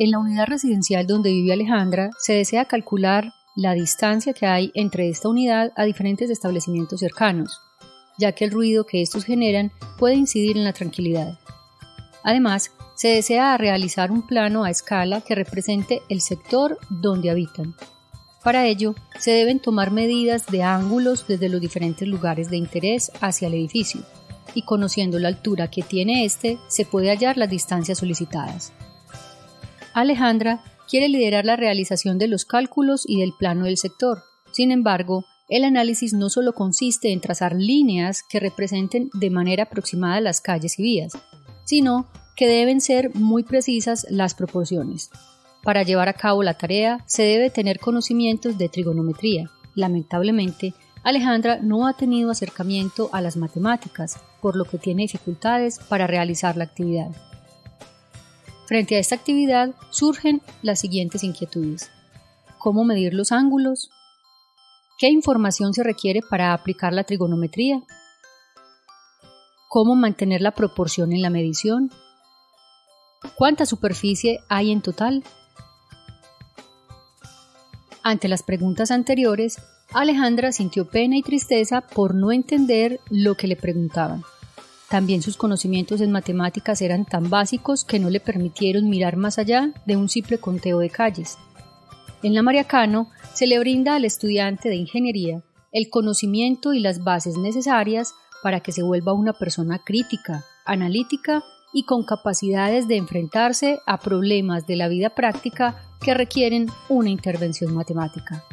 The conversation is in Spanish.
En la unidad residencial donde vive Alejandra se desea calcular la distancia que hay entre esta unidad a diferentes establecimientos cercanos, ya que el ruido que estos generan puede incidir en la tranquilidad. Además, se desea realizar un plano a escala que represente el sector donde habitan. Para ello, se deben tomar medidas de ángulos desde los diferentes lugares de interés hacia el edificio, y conociendo la altura que tiene este, se puede hallar las distancias solicitadas. Alejandra quiere liderar la realización de los cálculos y del plano del sector. Sin embargo, el análisis no solo consiste en trazar líneas que representen de manera aproximada las calles y vías, sino que deben ser muy precisas las proporciones. Para llevar a cabo la tarea se debe tener conocimientos de trigonometría. Lamentablemente, Alejandra no ha tenido acercamiento a las matemáticas, por lo que tiene dificultades para realizar la actividad. Frente a esta actividad surgen las siguientes inquietudes. ¿Cómo medir los ángulos? ¿Qué información se requiere para aplicar la trigonometría? ¿Cómo mantener la proporción en la medición? ¿Cuánta superficie hay en total? Ante las preguntas anteriores, Alejandra sintió pena y tristeza por no entender lo que le preguntaban. También sus conocimientos en matemáticas eran tan básicos que no le permitieron mirar más allá de un simple conteo de calles. En la Mariacano se le brinda al estudiante de ingeniería el conocimiento y las bases necesarias para que se vuelva una persona crítica, analítica y con capacidades de enfrentarse a problemas de la vida práctica que requieren una intervención matemática.